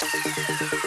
thank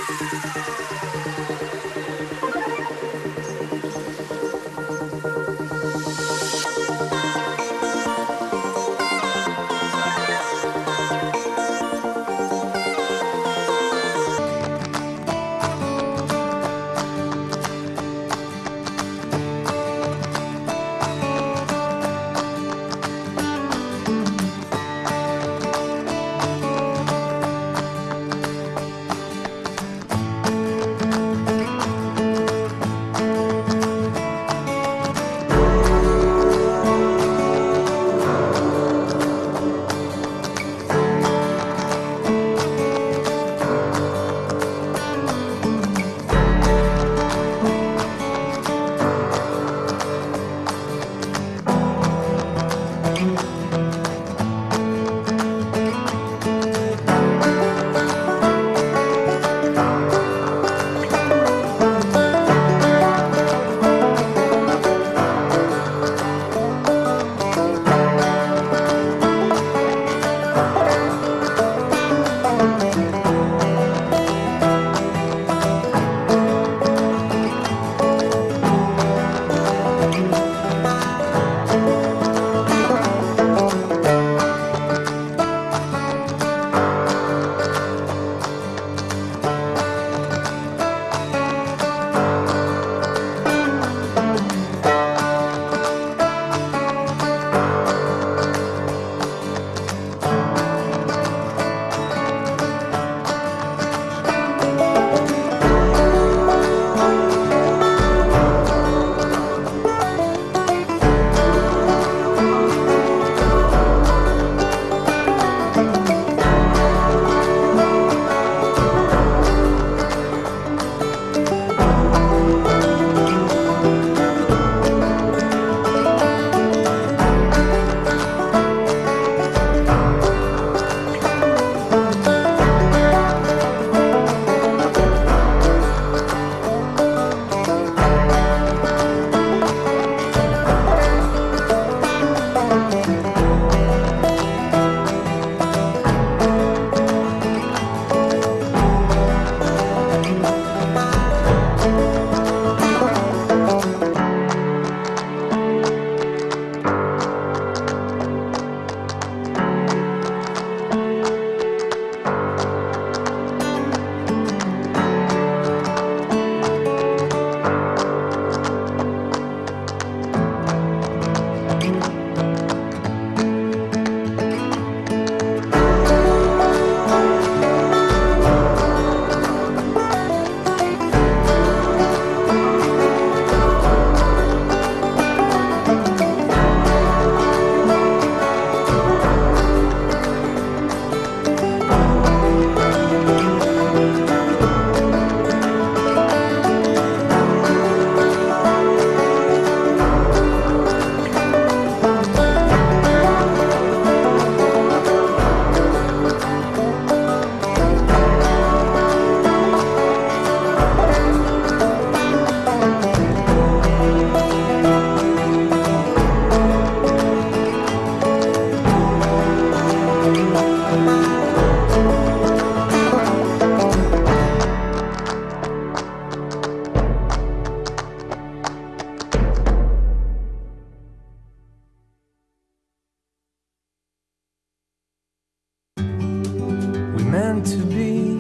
meant to be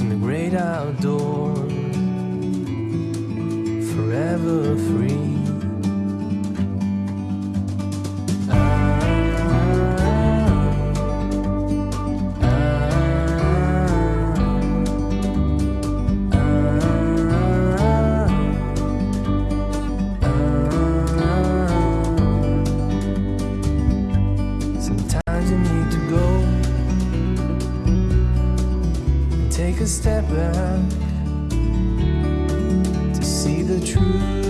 in the great outdoors, forever free. The truth.